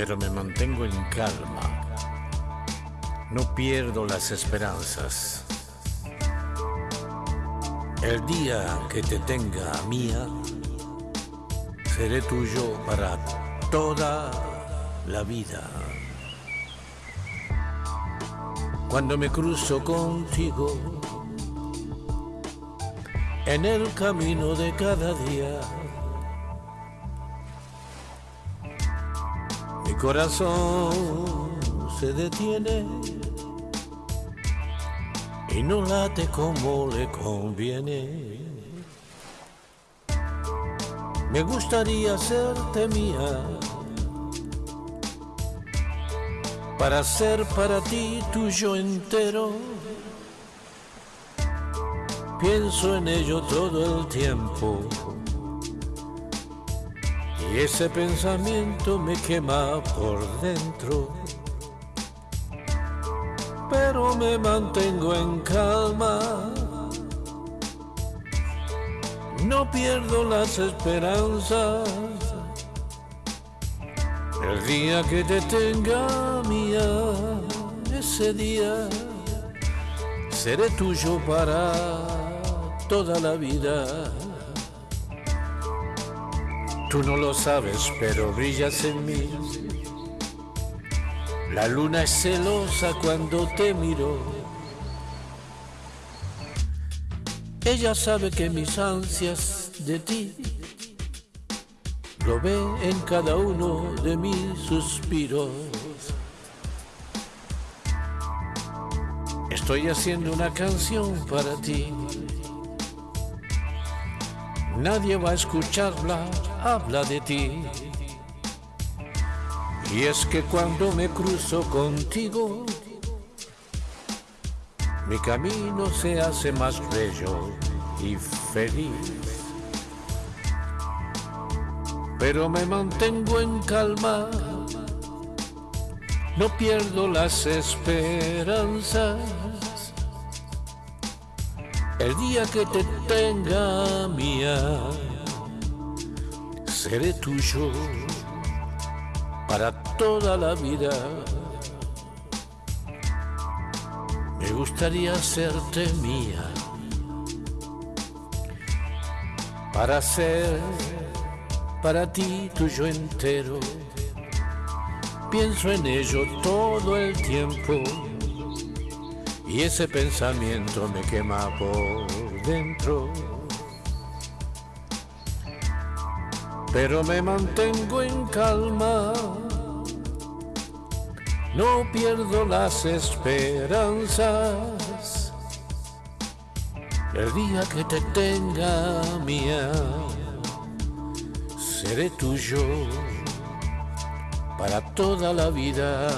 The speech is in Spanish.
pero me mantengo en calma. No pierdo las esperanzas. El día que te tenga mía, seré tuyo para toda la vida. Cuando me cruzo contigo, en el camino de cada día, corazón se detiene y no late como le conviene. Me gustaría hacerte mía para ser para ti tuyo entero. Pienso en ello todo el tiempo y ese pensamiento me quema por dentro. Pero me mantengo en calma no pierdo las esperanzas. El día que te tenga mía, ese día seré tuyo para toda la vida. Tú no lo sabes, pero brillas en mí. La luna es celosa cuando te miro Ella sabe que mis ansias de ti lo ve en cada uno de mis suspiros. Estoy haciendo una canción para ti. Nadie va a escucharla, habla de ti. Y es que cuando me cruzo contigo, mi camino se hace más bello y feliz. Pero me mantengo en calma, no pierdo las esperanzas. El día que te tenga mía, seré tuyo para toda la vida. Me gustaría hacerte mía para ser para ti tuyo entero. Pienso en ello todo el tiempo y ese pensamiento me quema por dentro. Pero me mantengo en calma no pierdo las esperanzas. El día que te tenga mía, seré tuyo para toda la vida.